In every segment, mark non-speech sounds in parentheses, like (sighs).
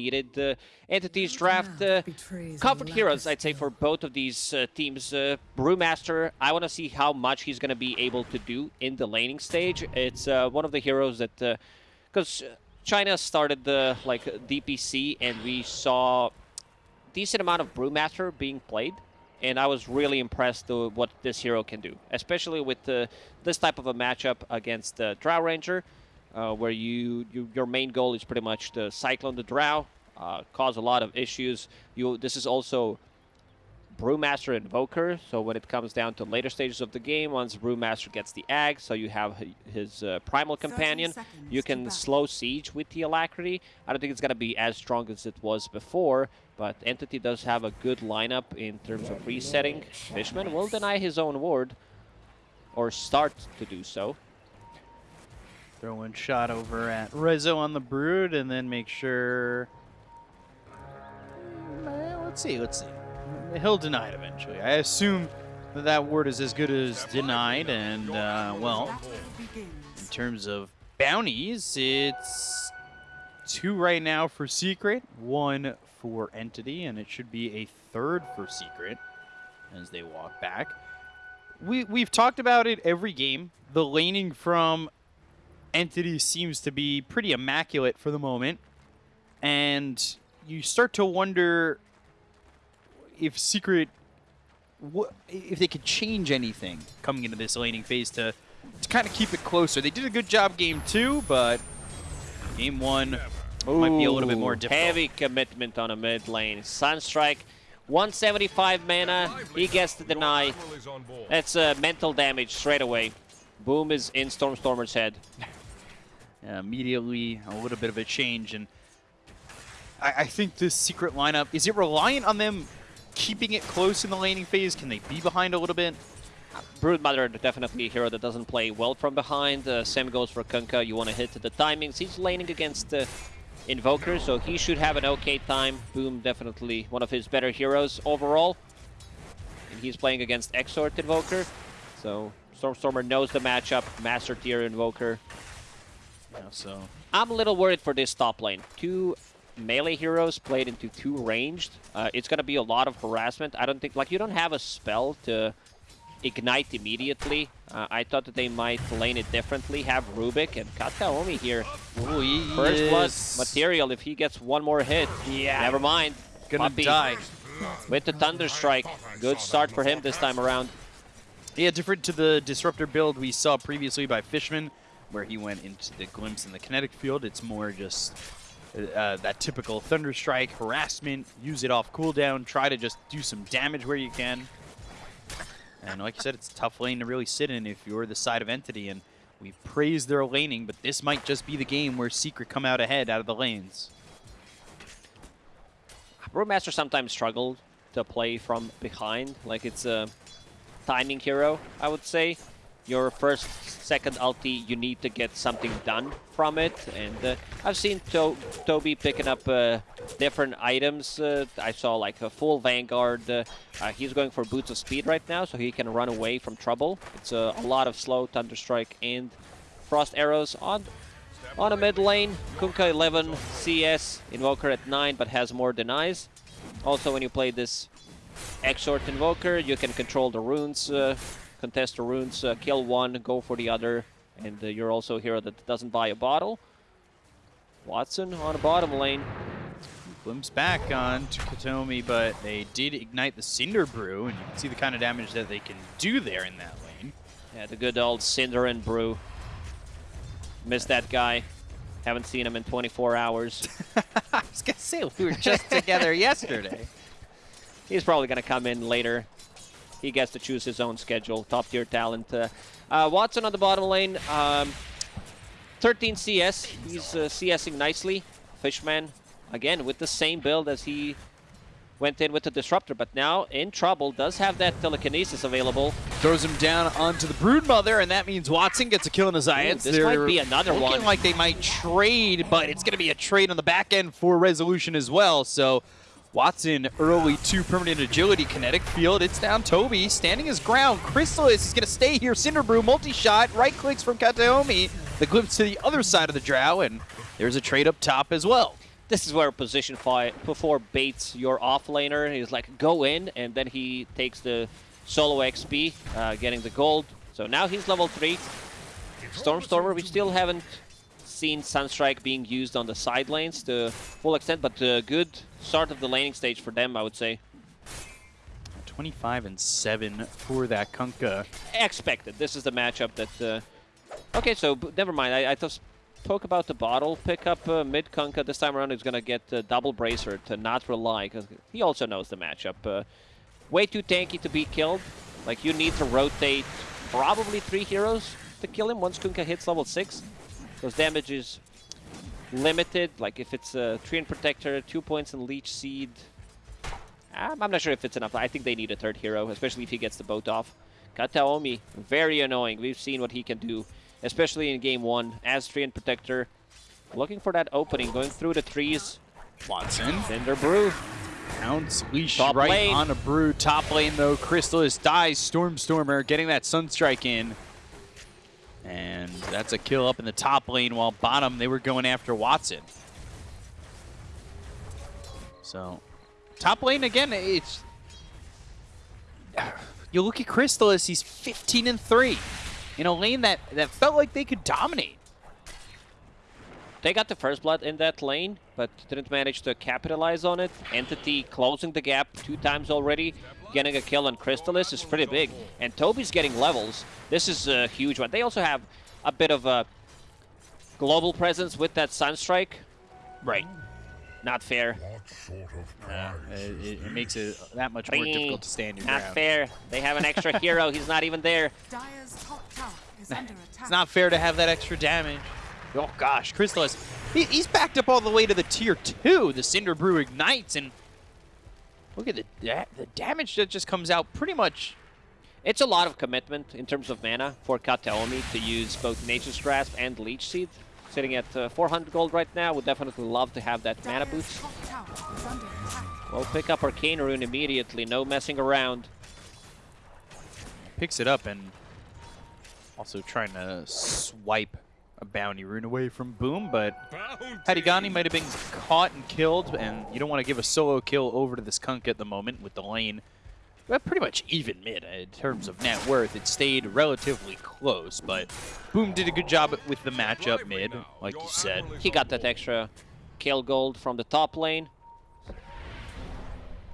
needed. Uh, entities draft uh, comfort heroes, I'd say, for both of these uh, teams. Uh, Brewmaster, I want to see how much he's going to be able to do in the laning stage. It's uh, one of the heroes that, because uh, China started the like DPC, and we saw decent amount of Brewmaster being played. And I was really impressed with what this hero can do, especially with this type of a matchup against the Drow Ranger uh, where you, you, your main goal is pretty much to cyclone the drow, uh, cause a lot of issues. You this is also Brewmaster Invoker, so when it comes down to later stages of the game, once Brewmaster gets the Egg, so you have his uh, Primal Companion, you can slow Siege with the Alacrity. I don't think it's going to be as strong as it was before, but Entity does have a good lineup in terms of resetting. Fishman will deny his own ward, or start to do so. Throw one shot over at Rezo on the Brood, and then make sure... Mm, let's see, let's see. He'll deny it eventually. I assume that that word is as good as denied, and, uh, well, in terms of bounties, it's two right now for Secret, one for Entity, and it should be a third for Secret as they walk back. We, we've talked about it every game. The laning from entity seems to be pretty immaculate for the moment. And you start to wonder if Secret, if they could change anything coming into this laning phase to, to kind of keep it closer. They did a good job game two, but game one Ooh, might be a little bit more difficult. Heavy commitment on a mid lane. Sunstrike, 175 mana, he gets to deny. That's uh, mental damage straight away. Boom is in Stormstormer's head. (laughs) uh, immediately a little bit of a change. And I, I think this secret lineup, is it reliant on them keeping it close in the laning phase? Can they be behind a little bit? Broodmother definitely a hero that doesn't play well from behind. Uh, same goes for Kunkka. You want to hit the timings. He's laning against uh, Invoker, so he should have an okay time. Boom, definitely one of his better heroes overall. And he's playing against Exort Invoker. So Stormstormer knows the matchup. Master tier Invoker. Yeah, so I'm a little worried for this top lane. Two melee heroes played into two ranged. Uh, it's going to be a lot of harassment. I don't think, like, you don't have a spell to ignite immediately. Uh, I thought that they might lane it differently, have Rubik and Kataomi here. Ooh, First blood material if he gets one more hit. Yeah. Never mind. Gonna Puppey die. With the Thunder Strike. Good start for him this time around. Yeah, different to the Disruptor build we saw previously by Fishman where he went into the glimpse in the kinetic field. It's more just uh, that typical Thunder Strike, harassment, use it off cooldown, try to just do some damage where you can. And like you said, it's a tough lane to really sit in if you're the side of Entity. And we praise their laning, but this might just be the game where Secret come out ahead out of the lanes. Brewmaster sometimes struggled to play from behind. Like it's a timing hero, I would say your first, second ulti, you need to get something done from it. And uh, I've seen to Toby picking up uh, different items. Uh, I saw like a full Vanguard. Uh, uh, he's going for Boots of Speed right now, so he can run away from trouble. It's a lot of slow Thunderstrike and Frost Arrows on on a mid lane. Kunkka 11 CS, Invoker at 9, but has more denies. Also, when you play this Exort Invoker, you can control the runes uh, contest the runes, uh, kill one, go for the other, and uh, you're also a hero that doesn't buy a bottle. Watson on the bottom lane. Glimpse back on to Kataomi, but they did ignite the Cinder Brew, and you can see the kind of damage that they can do there in that lane. Yeah, the good old Cinder and Brew. Missed that guy. Haven't seen him in 24 hours. (laughs) I was going to say, we were just together (laughs) yesterday. He's probably going to come in later he gets to choose his own schedule. Top tier talent. Uh, uh, Watson on the bottom lane. Um, 13 CS. He's uh, CSing nicely. Fishman, again, with the same build as he went in with the Disruptor, but now in trouble, does have that telekinesis available. Throws him down onto the Broodmother, and that means Watson gets a kill in the Zayac. This They're might be another looking one. Looking like they might trade, but it's going to be a trade on the back end for Resolution as well, so Watson early two permanent agility kinetic field. It's down Toby standing his ground. Crystallis is going to stay here. Cinderbrew multi-shot. Right clicks from Kataomi. The glimpse to the other side of the drow, and there's a trade up top as well. this is where position five before baits your offlaner. He's like, go in, and then he takes the solo XP, uh, getting the gold. So now he's level 3. Stormstormer, we still haven't seen Sunstrike being used on the side lanes to full extent, but a good start of the laning stage for them, I would say. 25 and 7 for that Kunkka. Expected. This is the matchup that... Uh... Okay, so never mind. I, I thought spoke about the bottle pickup. Uh, mid Kunkka this time around he's going to get uh, double bracer to not rely, because he also knows the matchup. Uh, way too tanky to be killed. Like, you need to rotate probably three heroes to kill him once Kunkka hits level 6. Because damage is limited. Like, if it's a tree and Protector, two points in Leech Seed, um, I'm not sure if it's enough. I think they need a third hero, especially if he gets the boat off. Kataomi, very annoying. We've seen what he can do, especially in game one as tree and Protector. Looking for that opening, going through the trees. Watson. Cinder Brew. Pounce leash Top right lane. on a Brew. Top lane, though, Crystallis dies. Stormstormer getting that Sunstrike in. And that's a kill up in the top lane, while bottom, they were going after Watson. So Top lane again, it's (sighs) you look at Crystallis, he's 15 and 3 in a lane that, that felt like they could dominate. They got the first blood in that lane, but didn't manage to capitalize on it. Entity closing the gap two times already. Getting a kill on Crystallis is pretty big. And Toby's getting levels. This is a huge one. They also have a bit of a global presence with that Sunstrike. Right. Not fair. Yeah, it, it, makes it that much more difficult to stand your Not ground. fair. They have an extra (laughs) hero. He's not even there. (laughs) it's not fair to have that extra damage. Oh gosh, Crystallis, he, he's backed up all the way to the tier 2. The Cinder Brew ignites, and look at the, the damage that just comes out pretty much it's a lot of commitment in terms of mana for Kataomi to use both Nature's Grasp and Leech Seed sitting at uh, 400 gold right now. Would definitely love to have that mana boost. We'll pick up Arcane Rune immediately, no messing around. Picks it up and also trying to swipe a bounty rune away from Boom, but Hadigani might have been caught and killed, and you don't want to give a solo kill over to this Kunk at the moment with the lane well, pretty much even mid uh, in terms of net worth. It stayed relatively close, but Boom did a good job with the matchup mid, like you said. He got that extra kill gold from the top lane.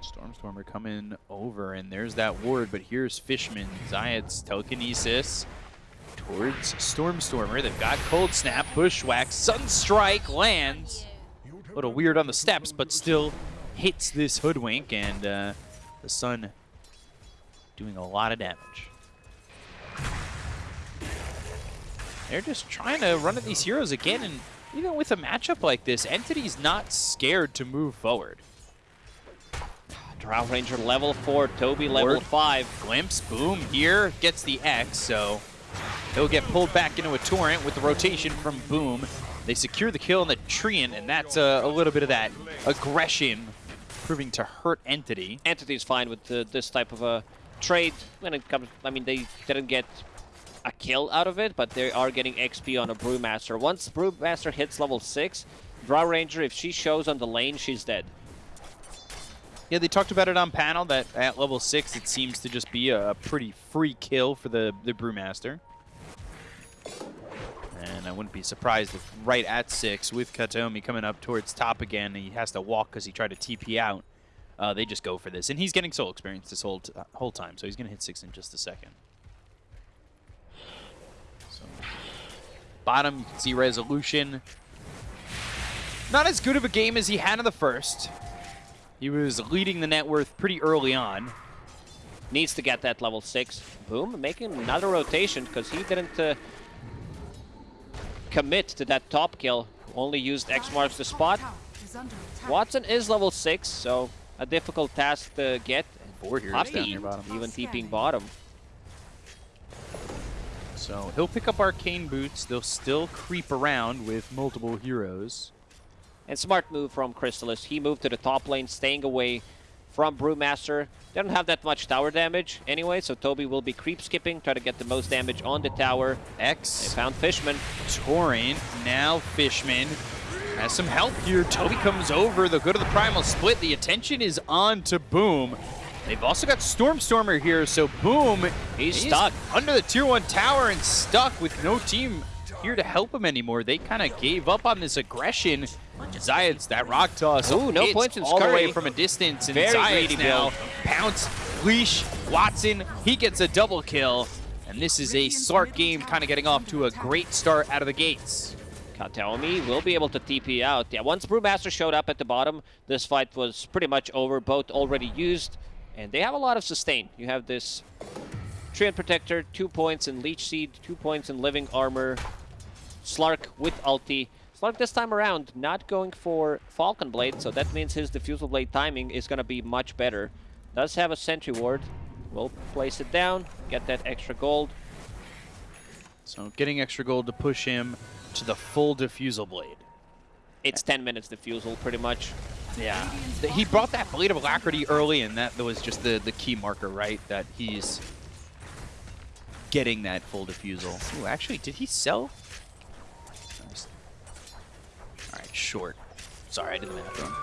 Stormstormer coming over, and there's that ward, but here's Fishman. Zayac's telekinesis towards Stormstormer. They've got Cold Snap, Bushwhack, Sunstrike lands. A little weird on the steps, but still hits this Hoodwink, and uh, the Sun doing a lot of damage. They're just trying to run at these heroes again, and even with a matchup like this, Entity's not scared to move forward. Drow Ranger level 4, Toby level Word. 5. Glimpse, boom, here gets the X, so he'll get pulled back into a Torrent with the rotation from Boom. They secure the kill on the Treant, and that's a, a little bit of that aggression proving to hurt Entity. Entity is fine with uh, this type of a trade when it comes. I mean, they didn't get a kill out of it, but they are getting XP on a Brewmaster. Once Brewmaster hits level 6, Drow Ranger, if she shows on the lane, she's dead. Yeah, they talked about it on panel that at level 6 it seems to just be a pretty free kill for the, the Brewmaster. And I wouldn't be surprised if right at 6 with Kataomi coming up towards top again, he has to walk because he tried to TP out uh, they just go for this. And he's getting soul experience this whole, whole time, so he's going to hit six in just a second. So, bottom, you can see Resolution. Not as good of a game as he had in the first. He was leading the net worth pretty early on. Needs to get that level 6. Boom, making another rotation because he didn't uh, commit to that top kill. Only used X marks the spot. Watson is level 6, so a difficult task to get. Four here down near bottom. Even TPing bottom. So he'll pick up Arcane Boots. They'll still creep around with multiple heroes. And smart move from Crystallis. He moved to the top lane, staying away from Brewmaster. They don't have that much tower damage anyway, so Toby will be creep skipping, try to get the most damage on the tower. X. They found Fishman. Torrent, now Fishman. has some help here. Toby comes over. They'll go to the Primal Split. The attention is on to Boom. They've also got Stormstormer here, so Boom, he's, he's stuck under the Tier 1 tower and stuck with no team here to help him anymore. They kind of gave up on this aggression. Zayac's that rock toss. Ooh, no points in all the way from a distance. And Very Zayac's now pounce, leash, Watson. He gets a double kill. And this is a Slark game kind of getting off to a great start out of the gates. Kataomi will be able to TP out. Yeah, once Brewmaster showed up at the bottom, this fight was pretty much over. Both already used, and they have a lot of sustain. You have this Treant Protector, two points in Leech Seed, two points in Living Armor, Slark with ulti. Slark this time around not going for Falcon Blade, so that means his Diffusal Blade timing is going to be much better. Does have a Sentry Ward. We'll place it down, get that extra gold. So getting extra gold to push him to the full Diffusal Blade. It's 10 minutes Diffusal, pretty much. Yeah. He brought that Blade of Alacrity early, and that was just the, the key marker, right? That he's getting that full Diffusal. Ooh, actually, did he sell short. Sorry, I did the math wrong.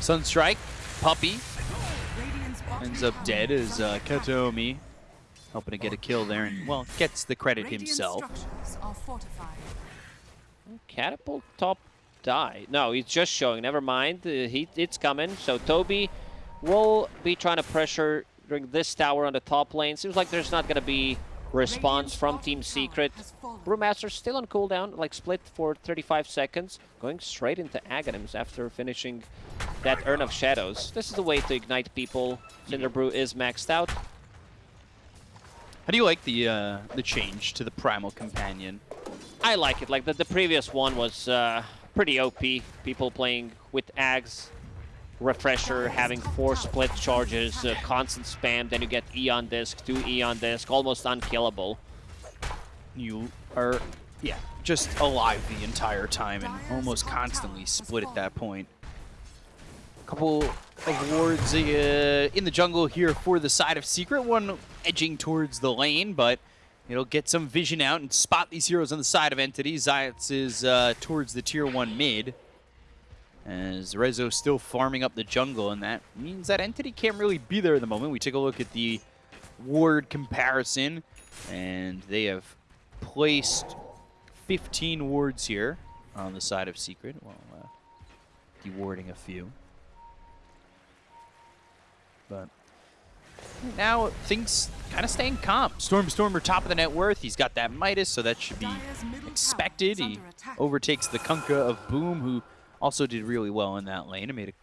Sunstrike, Puppey, ends up dead as uh, Kataomi helping to get a kill there and, well, gets the credit himself. Catapult top die. No, he's just showing. Never mind. Uh, he, it's coming. So Toby will be trying to pressure during this tower on the top lane. Seems like there's not going to be response from Team Secret. Brewmaster still on cooldown, like split for 35 seconds, going straight into Aghanims after finishing that Urn of Shadows. This is the way to ignite people. Cinderbrew is maxed out. How do you like the uh, the change to the Primal Companion? I like it. Like the, the previous one was uh, pretty OP. People playing with Ags refresher, having four split charges, uh, constant spam, then you get Aeon Disc, two Aeon Disc, almost unkillable. You are, yeah, just alive the entire time and almost constantly split at that point. Couple of wards uh, in the jungle here for the side of Secret. One edging towards the lane, but it'll get some vision out and spot these heroes on the side of Entity. Zayac's is uh, towards the tier 1 mid. As Rezo still farming up the jungle, and that means that Entity can't really be there at the moment. We take a look at the ward comparison, and they have placed 15 wards here on the side of Secret, while uh, dewarding a few. But now things kind of staying calm. Stormstormer top of the net worth. He's got that Midas, so that should be expected. He overtakes the Kunkka of Boom, who also did really well in that lane. I made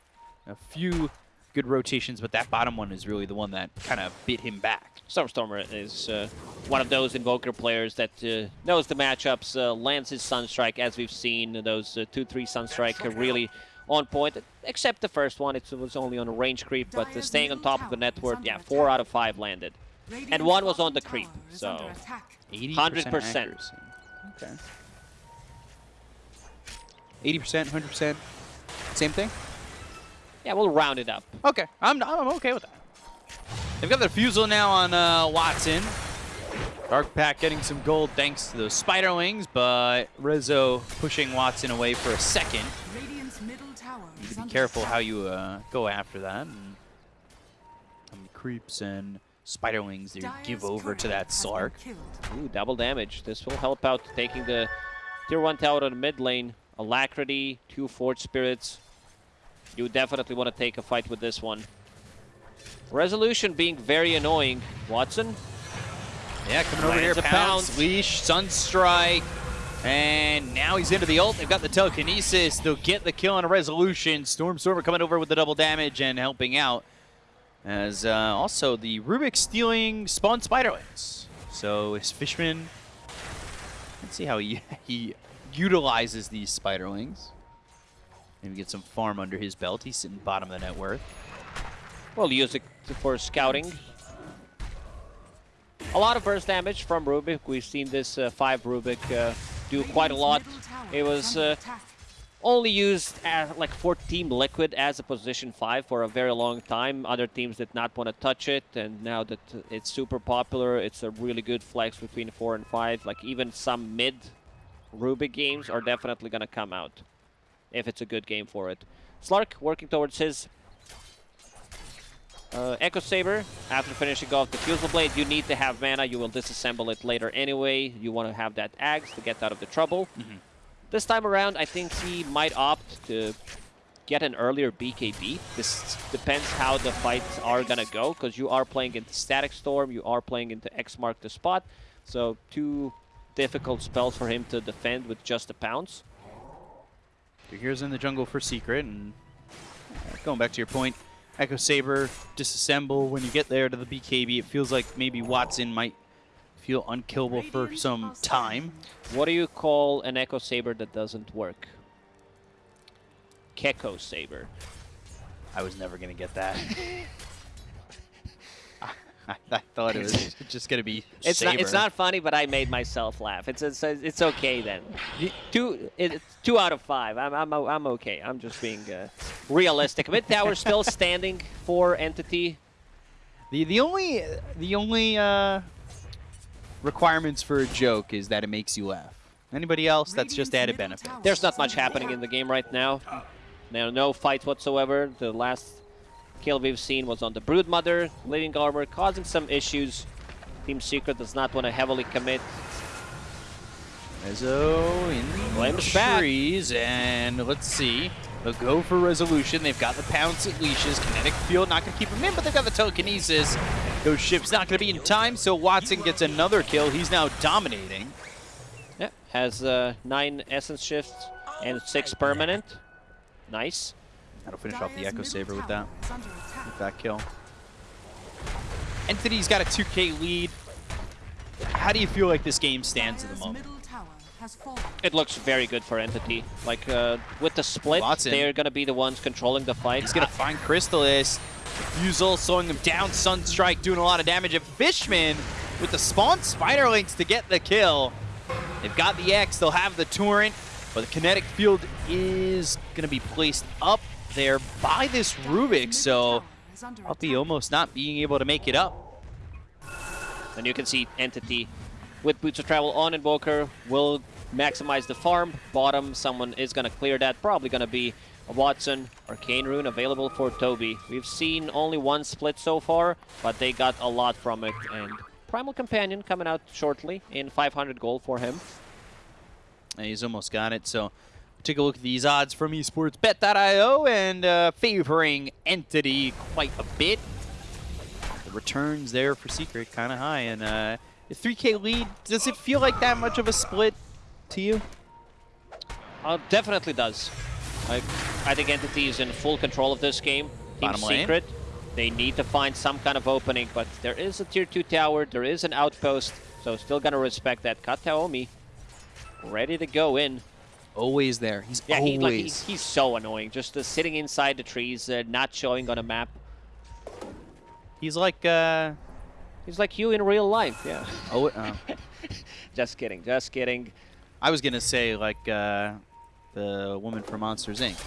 a, a few good rotations, but that bottom one is really the one that kind of bit him back. Stormstormer is uh, one of those Invoker players that uh, knows the matchups, uh, lands his Sunstrike, as we've seen, those 2-3 uh, Sunstrike are really on point, except the first one, it was only on a range creep, but uh, staying on top of the network, yeah, 4 out of 5 landed. And one was on the creep, so 100%. Okay. 80%, 100%? Same thing? Yeah, we'll round it up. Okay, I'm, I'm okay with that. They've got the Fusel now on uh, Watson. Dark Pack getting some gold thanks to those spiderlings, but Rizzo pushing Watson away for a second. You need to be careful how you uh, go after that. And creeps and spider Spiderlings they give over to that Slark. Ooh, double damage. This will help out taking the tier 1 tower to the mid lane. Alacrity, two Forge Spirits. You definitely want to take a fight with this one. Resolution being very annoying. Watson? Yeah, coming over here, pounce, pounce, leash, Sunstrike, and now he's into the ult. They've got the telekinesis. They'll get the kill on a resolution. Stormstormer coming over with the double damage and helping out. As uh, also the Rubik stealing spawn spiderlings. So is Fishman. Let's see how he, (laughs) he utilizes these Spiderlings. Maybe get some farm under his belt. He's sitting bottom of the net worth. Well, use it for scouting. A lot of burst damage from Rubik. We've seen this uh, 5 Rubik uh, do quite a lot. It was uh, only used as, like for Team Liquid as a position 5 for a very long time. Other teams did not want to touch it, and now that it's super popular, it's a really good flex between 4 and 5. Like even some mid Rubik games are definitely going to come out if it's a good game for it. Slark working towards his uh, Echo Saber. After finishing off the Fusel Blade, you need to have mana. You will disassemble it later anyway. You want to have that Axe to get out of the trouble. Mm -hmm. This time around, I think he might opt to get an earlier BKB. This depends how the fights are going to go, because you are playing into Static Storm, you are playing into X Mark the Spot. So two difficult spells for him to defend with just a pounce. Here's in the jungle for Secret, and uh, going back to your point, Echo Saber, disassemble. When you get there to the BKB, it feels like maybe Watson might feel unkillable for some time. What do you call an Echo Saber that doesn't work? Keko Saber. I was never going to get that. (laughs) I, I, thought it was (laughs) just gonna be. It's saber. not. It's not funny, but I made myself laugh. It's it's, it's okay then. Two it's two out of five. I'm I'm I'm okay. I'm just being uh, realistic. Mid tower still standing for entity. The the only the only uh, requirements for a joke is that it makes you laugh. Anybody else, that's just added benefit. There's not much happening in the game right now. Now, no fights whatsoever. The last kill we've seen was on the Broodmother, Living Armor, causing some issues. Team Secret does not want to heavily commit. Mezzo in Flames the trees, back. and let's see. They'll go for resolution. They've got the pounce at leashes. Kinetic field not going to keep him in, but they've got the telekinesis. Those ships not going to be in time, so Watson gets another kill. He's now dominating. Yeah, has uh, nine essence shifts and six permanent. Nice. That'll finish off the Echo Saber with that, with that kill. Entity's got a 2k lead. How do you feel like this game stands at the moment? It looks very good for Entity. Like, uh, with the split, Watson. they're going to be the ones controlling the fight. He's going to find Crystallis. Fusel slowing him down. Sunstrike doing a lot of damage. And Fishman with the spawn Spiderlings to get the kill. They've got the X. They'll have the Torrent. But the kinetic field is going to be placed up there by this Rubik, so be almost not being able to make it up. And you can see Entity with Boots of Travel on Invoker will maximize the farm. Bottom, someone is going to clear that. Probably going to be a Watson. Arcane Rune available for Toby. We've seen only one split so far, but they got a lot from it. And Primal Companion coming out shortly in 500 gold for him. And he's almost got it, so take a look at these odds from esportsbet.io and uh, favoring Entity quite a bit. The returns there for Secret kind of high. And uh, the 3k lead, does it feel like that much of a split to you? Uh, definitely does. I, I think Entity is in full control of this game. Team Bottom Secret, lane. they need to find some kind of opening, but there is a tier 2 tower, there is an outpost, so still gonna respect that. Kataomi ready to go in always there. He's yeah, always. He, like, he, he's so annoying. Just uh, sitting inside the trees, uh, not showing on a map. He's like, uh... He's like you in real life, yeah. Oh, uh. (laughs) just kidding, just kidding. I was gonna say like uh, the woman from Monsters Inc.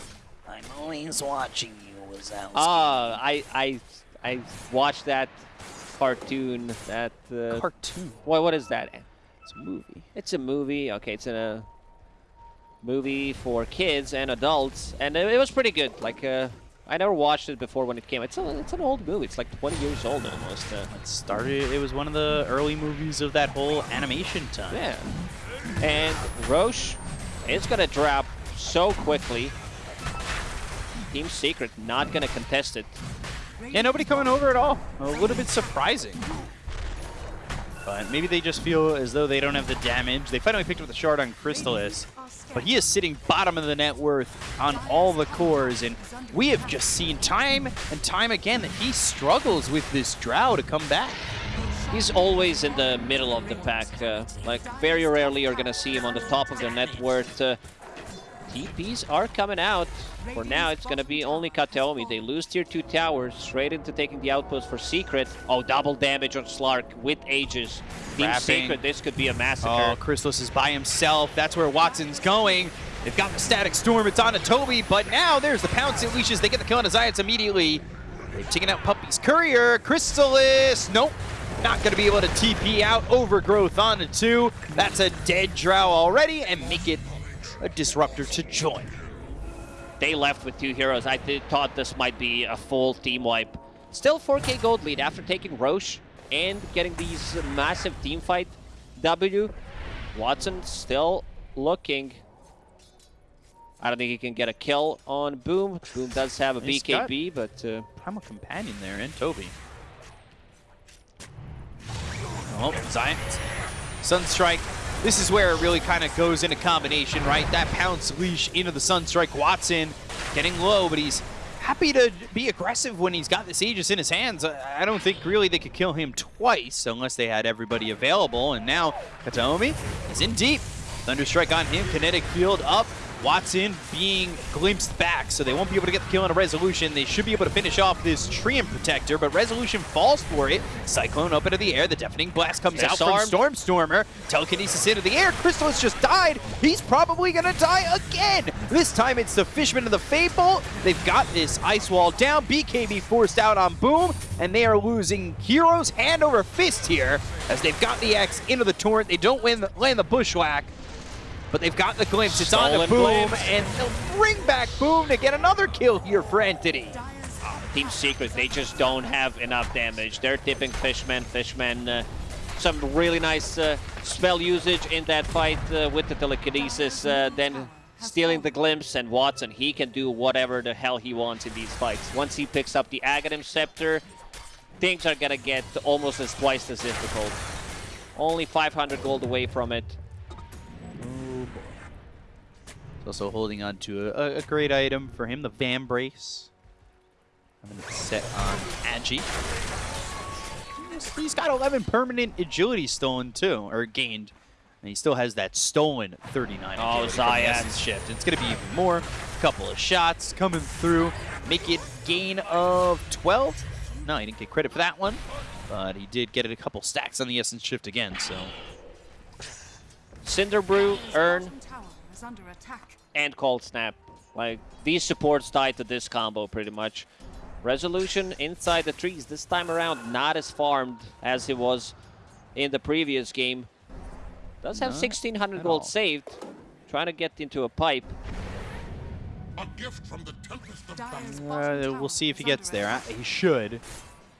I'm always watching you, Wazowski. Ah, I, I, I watched that cartoon. That uh, cartoon. What, what is that? It's a movie. It's a movie. Okay, it's in a movie for kids and adults, and it, it was pretty good. Like, uh, I never watched it before when it came. It's a, it's an old movie. It's like 20 years old almost. Uh. It started. It was one of the early movies of that whole animation time. Yeah. And Rosh is gonna drop so quickly. Team Secret not gonna contest it. Yeah, nobody coming over at all. A little bit surprising. But maybe they just feel as though they don't have the damage. They finally picked up the shard on Crystallis but he is sitting bottom of the net worth on all the cores, and we have just seen time and time again that he struggles with this Drow to come back. He's always in the middle of the pack. Uh, like, very rarely you're going to see him on the top of the net worth. Uh, TPs are coming out. For now, it's going to be only Kataomi. They lose tier 2 towers, straight into taking the outpost for Secret. Oh, double damage on Slark with Aegis. Team Secret, this could be a massacre. Oh, Crystallis is by himself. That's where Watson's going. They've got the Static Storm. It's on to Toby, but now there's the Pounce and Leashes. They get the kill on Zayac's immediately. They've taken out Puppey's Courier. Crystallis, nope. not going to be able to TP out Overgrowth onto two. That's a dead Drow already, and make it a Disruptor to join. They left with two heroes. I th thought this might be a full team wipe. Still 4k gold lead after taking Rosh and getting these massive team fight W. Watson still looking. I don't think he can get a kill on Boom. Boom does have a He's got- BKB, but uh, Primal Companion there, and Toby. Oh, Zion. Sunstrike. This is where it really kind of goes into combination, right? That pounce leash into the Sunstrike. Watson getting low, but he's happy to be aggressive when he's got this Aegis in his hands. I don't think really they could kill him twice unless they had everybody available. And now Kataomi is in deep. Thunderstrike on him, kinetic field up. Watson being glimpsed back, so they won't be able to get the kill on a Resolution. They should be able to finish off this Treant Protector, but Resolution falls for it. Cyclone up into the air. The Deafening Blast comes out from. Stormstormer. Telekinesis into the air. Crystal has just died. He's probably going to die again. This time it's the Fishman of the Fable. They've got this Ice Wall down. BKB forced out on Boom, and they are losing heroes hand over fist here as they've got the X into the Torrent. They don't win, land the Bushwhack. But they've got the glimpse. It's on to Boom, glimpse. and they'll bring back Boom to get another kill here for Entity. Team Secret, they just don't have enough damage. They're tipping Fishman. Fishman, uh, some really nice uh, spell usage in that fight uh, with the telekinesis. Uh, then stealing the glimpse, and Watson, he can do whatever the hell he wants in these fights. Once he picks up the Aghanim Scepter, things are gonna get almost as twice as difficult. Only 500 gold away from it. Also holding on to a, a great item for him, the Van Brace. I'm going to set on Agi. He's- got 11 permanent agility stolen too, or gained. And he still has that stolen 39 Oh, agility from the Zayan. Essence Shift. It's going to be even more. couple of shots coming through. Make it gain of 12. No, he didn't get credit for that one. But he did get it a couple stacks on the Essence Shift again, so... Cinder Brew, Earn, is under attack. and Cold Snap. Like, these supports tied to this combo pretty much. Resolution inside the trees. This time around, not as farmed as it was in the previous game. Does have Not 1600 gold all. saved. Trying to get into a pipe. A gift from the Tempest of Dyer's Uh, we'll see if he gets there. Attack. He should.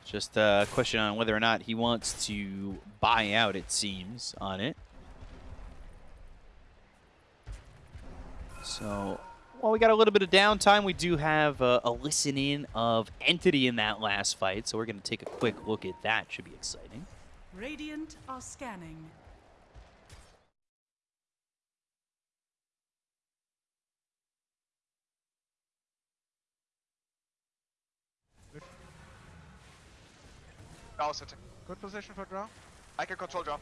Just a question on whether or not he wants to buy out, it seems, on it. So, while we got a little bit of downtime, we do have uh, a listen in of Entity in that last fight. So we're going to take a quick look at that. Should be exciting. Radiant are scanning. Draw sitting. Good position for draw. I can control draw.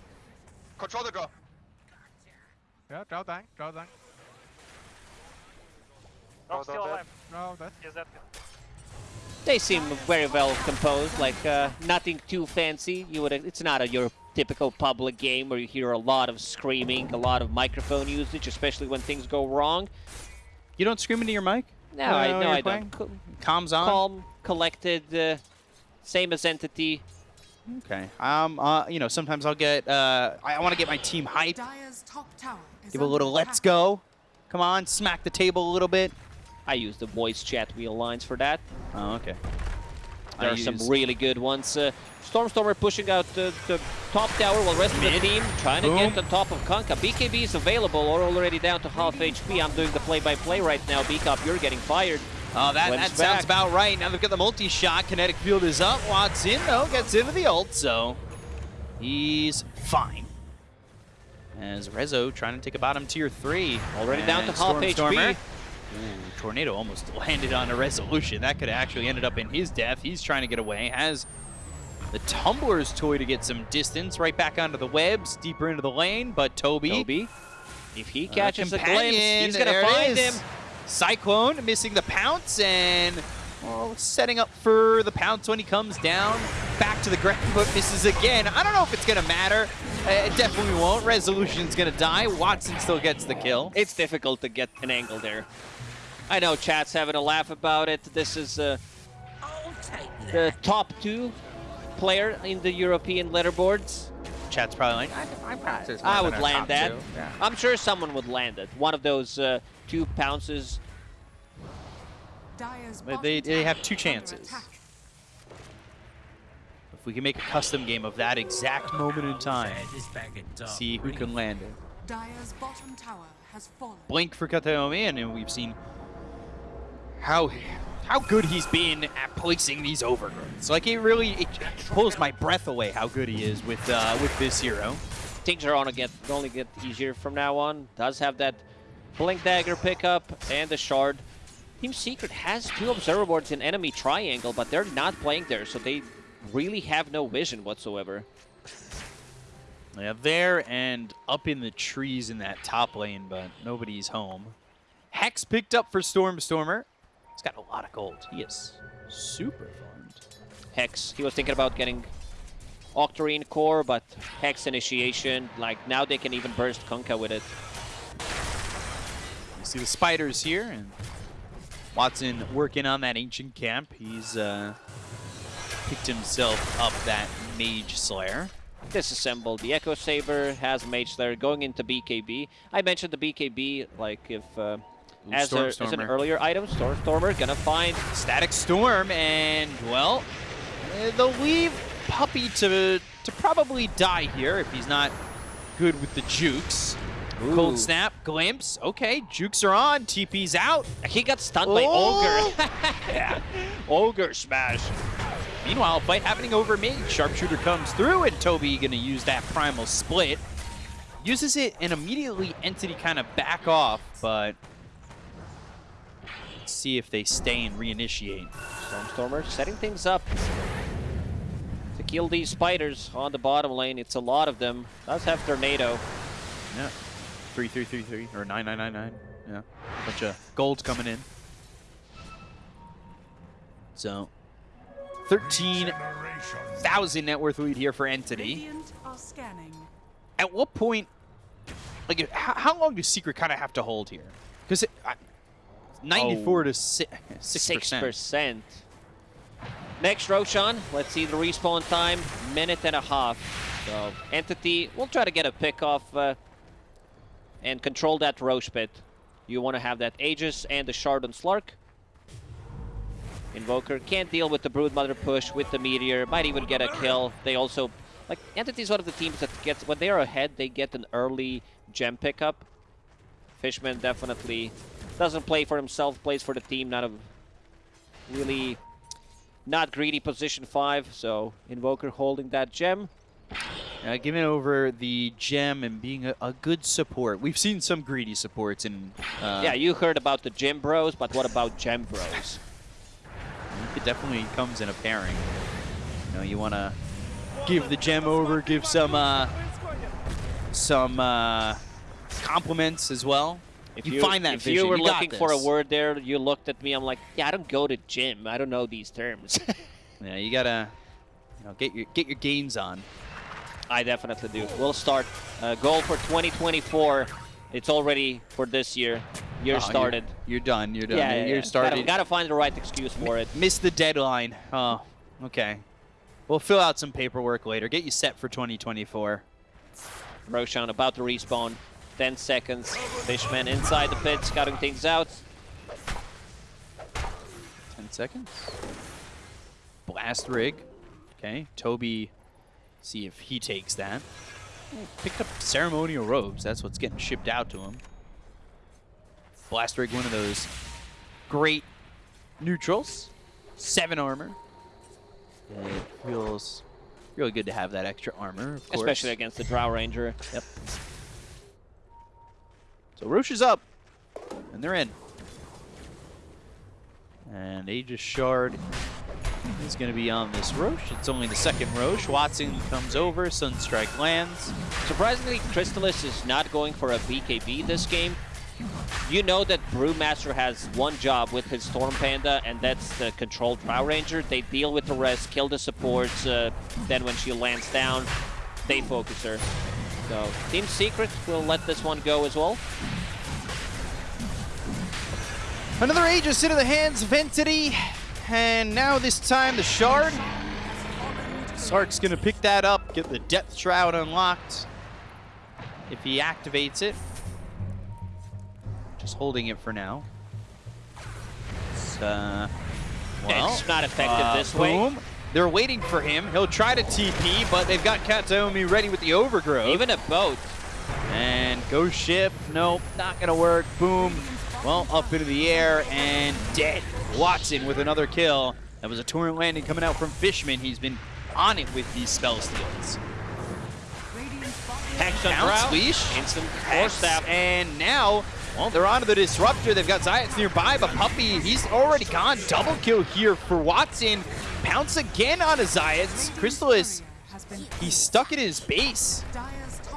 Control the draw. Yeah, draw dying, draw dying. Draw still alive. No, that. Is that They seem very well composed, like uh, nothing too fancy. You would. It's not a your typical public game where you hear a lot of screaming, a lot of microphone usage, especially when things go wrong. You don't scream into your mic? No, Uh, I when no, I playing? don't. Co- Comms on? calm, collected, uh, same as entity. Okay. Um. Uh. You know, sometimes I'll get. Uh. I, I want to get my team hyped. Dire's top tower is Give a little let's go. Come on, smack the table a little bit. I use the voice chat wheel lines for that. Oh, okay. There I are some really good ones. Uh, Stormstormer pushing out the, the top tower while the rest of the team trying to Boom. get on top of Kunkka. BKB is available or already down to half HP. I'm doing the play-by-play right now. BCOP, you're getting fired. Oh, that, that sounds about right. Now they've got the multi-shot. Kinetic field is up. Watson, though, gets into the ult, so he's fine. As Rezo trying to take a bottom tier three. Already down to half Stormstormer- HP. Ooh, Tornado almost (laughs) landed on a resolution. That could have actually ended up in his death. He's trying to get away. Has the Tumbler's toy to get some distance right back onto the webs, deeper into the lane. But Toby, Toby, if he uh, catches a glimpse, he's going to find him. Cyclone missing the pounce and well, setting up for the pounce when he comes down. Back to the ground, but misses again. I don't know if it's going to matter. Uh, It definitely won't. Resolution's going to die. Watson still gets the kill. It's difficult to get an angle there. I know chat's having a laugh about it. This is uh, the top two player in the European leaderboards. Chat's probably like, I, I. I would land that. Yeah. I'm sure someone would land it. One of those uh, two pounces. They- they- they have two chances. If we can make a custom game of that exact moment in time, see who can land it. Dire's bottom tower has fallen. Blink for Kataomi, and we've seen how how good he's been at placing these overgrowths. Like it really it pulls my breath away how good he is with uh, with this hero. Things are on to get only get easier from now on. Does have that blink dagger pickup and the shard. Team Secret has two observer boards in enemy triangle, but they're not playing there, so they really have no vision whatsoever. Yeah, there and up in the trees in that top lane, but nobody's home. Hex picked up for Stormstormer. He's got a lot of gold. He is super farmed. Hex. He was thinking about getting Octarine core, but Hex initiation. Like now they can even burst Kunkka with it. You see the spiders here, and Watson working on that ancient camp. He's uh, picked himself up that Mage Slayer. Disassembled the Echo Saber, has Mage Slayer going into BKB. I mentioned the BKB, like if uh, as, a, as an earlier item, Stormstormer gonna find Static Storm, and well, eh, they'll leave Puppey to to probably die here if he's not good with the jukes. Cold Snap, Glimpse. Okay, jukes are on. TP's out. He got stunned by Oh! Ogre. (laughs) yeah. Ogre smash. Meanwhile, fight happening over me. Sharpshooter comes through, and Toby gonna use that primal split. Uses it, and immediately Entity kind of back off, but see if they stay and reinitiate. Stormstormer setting things up to kill these spiders on the bottom lane. It's a lot of them. Does have Tornado. Yeah. Three, three, three, three, or nine, nine, nine, nine. Yeah. Bunch of gold coming in. So, 13,000 net worth lead here for Entity. Radiant are scanning. At what point, like, how, how long does Secret kind of have to hold here? Because 94 Oh. to si- 6%. Six percent. Next Roshan, let's see the respawn time, minute and a half. So Entity, we'll try to get a pick off uh, and control that Rosh pit. You want to have that Aegis and the Shard on Slark. Invoker can't deal with the Broodmother push with the Meteor, might even get a kill. They also, like, Entity is one of the teams that gets, when they are ahead, they get an early gem pickup. Fishman definitely doesn't play for himself, plays for the team, not a really not greedy position 5, so Invoker holding that gem. Uh, giving over the gem and being a, a good support. We've seen some greedy supports in. Uh, yeah, you heard about the gem bros, but what about gem bros? It definitely comes in a pairing. You know, you want to give the gem over, give some uh, some uh, compliments as well. If you, find that if vision, you were got looking for a word there, you looked at me, I'm like, yeah, I don't go to gym. I don't know these terms. (laughs) Yeah, you gotta you know, get your get your gains on. I definitely do. We'll start. Uh, goal for 2024. It's already for this year. Year Oh, you're- started. You're, done. You're done. Yeah, you're yeah, you're yeah. started. Gotta, gotta find the right excuse for it. Missed the deadline. Oh, okay. We'll fill out some paperwork later. Get you set for 2024. Roshan about to respawn. 10 seconds. Fishman inside the pit, scouting things out. 10 seconds. Blast rig. Okay, Toby, see if he takes that. Picked up ceremonial robes. That's what's getting shipped out to him. Blast rig, one of those great neutrals. Seven armor. And it feels really good to have that extra armor, of course. Especially against the Drow Ranger. Yep. So Rosh is up, and they're in. And Aegis Shard is going to be on this Rosh. It's only the second Rosh. Watson comes over, Sunstrike lands. Surprisingly, Crystallis is not going for a BKB this game. You know that Brewmaster has one job with his Storm Panda, and that's the controlled Drow Ranger. They deal with the rest, kill the supports, uh, then when she lands down, they focus her. So, Team Secret will let this one go as well. Another Aegis into the hands of Entity. And now this time the Shard Slark's gonna pick that up, get the Depth Shroud unlocked. If he activates it. Just holding it for now. It's, uh, well, it's not effective uh, this way. Boom. They're waiting for him. He'll try to TP, but they've got Kataomi ready with the overgrowth. Even a boat. And ghost ship, nope, not gonna work. Boom. Well, up into the air and dead. Watson with another kill. That was a torrent landing coming out from Fishman. He's been on it with these spell steals. Hex on Bounce Drow. leash. Instant force Hex, staff. And now, well, they're onto the disruptor. They've got Zayac nearby, but Puppey, he's already gone. Double kill here for Watson. Pounce again on a Zayac. Crystallis, he's stuck in his base.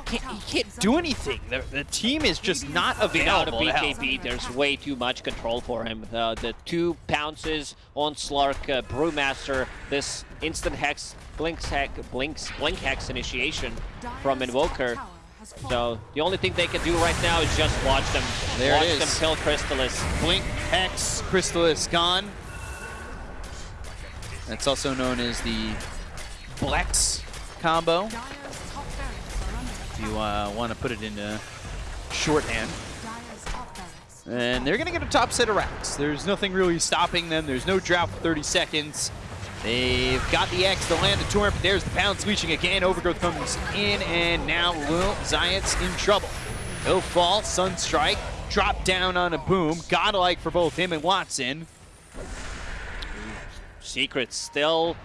Can't, he can't do anything. The, the team is just not Without a available to help. BKB, there's way too much control for him. Uh, the two pounces on Slark, uh, Brewmaster, this instant hex, blinks hex, blinks, blink hex initiation from Invoker. So the only thing they can do right now is just watch them. There watch is. them kill Crystallis. Blink, Hex, Crystallis gone. That's also known as the Blex combo. If you uh, want to put it into shorthand. And they're going to get a top set of racks. There's nothing really stopping them. There's no drought for 30 seconds. They've got the X to land the torrent, but there's the pound leashing again. Overgrowth comes in, and now Lil Zayac's in trouble. He'll fall, Sunstrike, drop down on a boom. Godlike for both him and Watson. Secrets still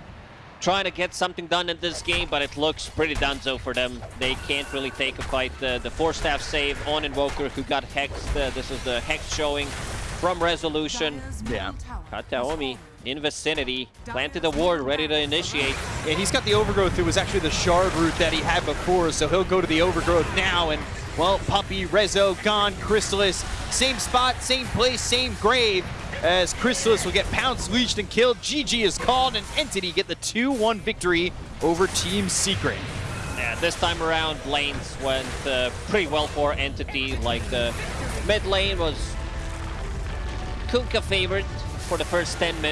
trying to get something done in this game, but it looks pretty donezo for them. They can't really take a fight. The, the four staff save on Invoker who got hexed. Uh, this is the hex showing from Resolution. Yeah. Kataomi in vicinity, planted the ward, ready to initiate. Yeah, he's got the overgrowth. It was actually the shard route that he had before, so he'll go to the overgrowth now. And, well, Puppey, Rezo, gone, Crystallis, same spot, same place, same grave, as Crystallis will get pounced, leashed, and killed. GG is called, and Entity get the 2-1 victory over Team Secret. Yeah, this time around, lanes went uh, pretty well for Entity. Like the mid lane was Kunkka favored for the first 10 minutes.